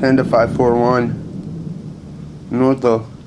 Panda 541 Noto